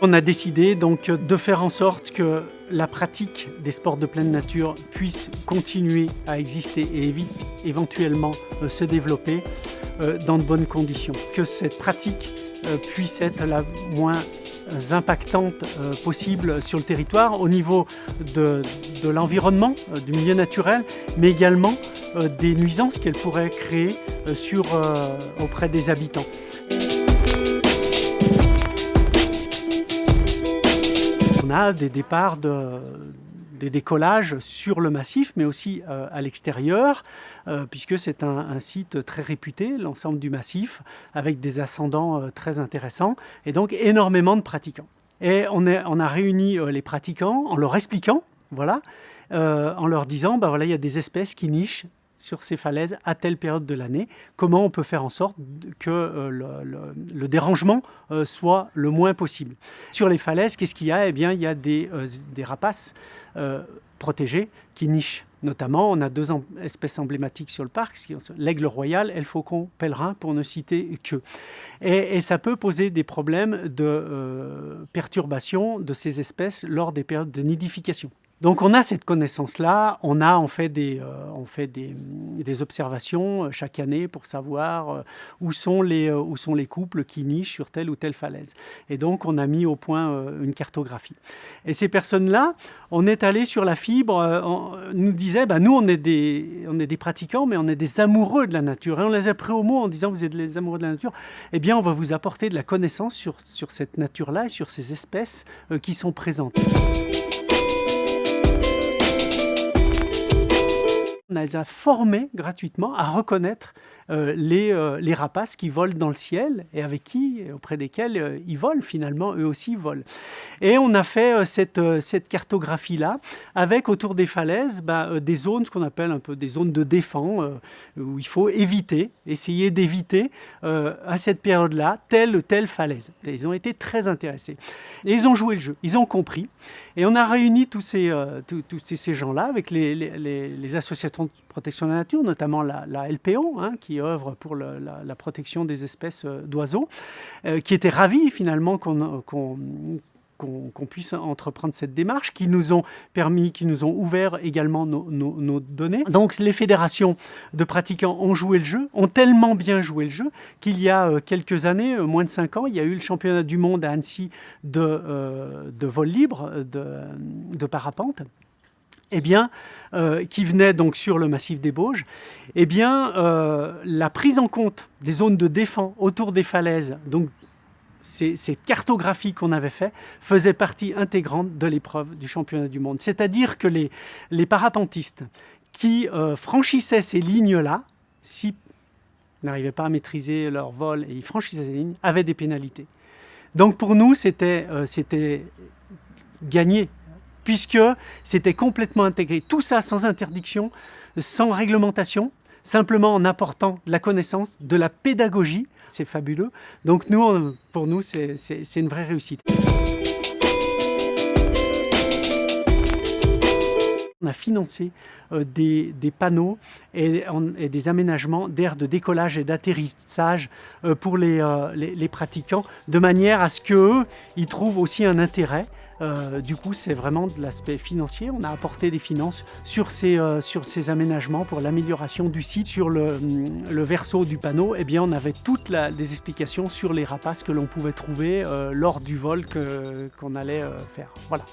On a décidé donc de faire en sorte que la pratique des sports de pleine nature puisse continuer à exister et éventuellement euh, se développer euh, dans de bonnes conditions. Que cette pratique euh, puisse être la moins impactante possible sur le territoire au niveau de, l'environnement, du milieu naturel, mais également des nuisances qu'elle pourrait créer auprès des habitants. On a des départs de, des décollages sur le massif, mais aussi euh, à l'extérieur, euh, puisque c'est un, site très réputé, l'ensemble du massif, avec des ascendants euh, très intéressants, et donc énormément de pratiquants. Et on, on a réuni les pratiquants en leur expliquant, voilà, en leur disant, bah voilà, il y a des espèces qui nichent sur ces falaises à telle période de l'année, comment on peut faire en sorte que euh, le, dérangement euh, soit le moins possible? Sur les falaises, qu'est-ce qu'il y a? Eh bien, il y a des, euh, rapaces protégés qui nichent. Notamment, on a deux espèces emblématiques sur le parc, l'aigle royal et le faucon pèlerin, pour ne citer que. Et, et ça peut poser des problèmes de perturbation de ces espèces lors des périodes de nidification. Donc on a cette connaissance-là, on a en fait des, euh, des, observations euh, chaque année pour savoir euh, où, sont les, couples qui nichent sur telle ou telle falaise. Et donc on a mis au point une cartographie. Et ces personnes-là, on est allé sur la fibre, on nous disait, bah, nous on est, des, des pratiquants, mais on est des amoureux de la nature. Et on les a pris au mot en disant, vous êtes les amoureux de la nature, eh bien on va vous apporter de la connaissance sur, sur cette nature-là et sur ces espèces qui sont présentes. On les a formés gratuitement à reconnaître les, euh, les, rapaces qui volent dans le ciel et avec qui, auprès desquels euh, ils volent finalement, eux aussi volent. Et on a fait cette, cartographie-là avec autour des falaises bah, des zones, ce qu'on appelle un peu des zones de défense, où il faut éviter, essayer d'éviter à cette période-là telle ou telle falaise. ils ont été très intéressés. Et ils ont joué le jeu, ils ont compris. Et on a réuni tous ces, tous, ces gens-là avec les associations de protection de la nature, notamment la, LPO, hein, qui pour la, protection des espèces euh, d'oiseaux, euh, qui étaient ravis finalement qu'on qu'on puisse entreprendre cette démarche, qui nous ont permis, qui nous ont ouvert également nos, données. Donc les fédérations de pratiquants ont joué le jeu, ont tellement bien joué le jeu, qu'il y a euh, quelques années, moins de cinq ans, il y a eu le championnat du monde à Annecy de, de vol libre, de, de parapente eh bien, euh, qui venait donc sur le massif des Bauges, eh bien, euh, la prise en compte des zones de défense autour des falaises, donc ces, cartographies qu'on avait fait, faisaient partie intégrante de l'épreuve du championnat du monde. C'est-à-dire que les, les, parapentistes qui euh, franchissaient ces lignes-là, si n'arrivaient pas à maîtriser leur vol et ils franchissaient ces lignes, avaient des pénalités. Donc pour nous, c'était gagné puisque c'était complètement intégré. Tout ça sans interdiction, sans réglementation, simplement en apportant de la connaissance, de la pédagogie. C'est fabuleux. Donc nous, pour nous, c'est une vraie réussite. A financé euh, des, panneaux et, des aménagements d'aires de décollage et d'atterrissage euh, pour euh, les, pratiquants, de manière à ce qu'eux, ils trouvent aussi un intérêt du coup, c'est vraiment de l'aspect financier. On a apporté des finances sur ces, aménagements pour l'amélioration du site. Sur le, hum, le, verso du panneau, eh bien, on avait toutes les explications sur les rapaces que l'on pouvait trouver lors du vol qu'on allait faire. Voilà.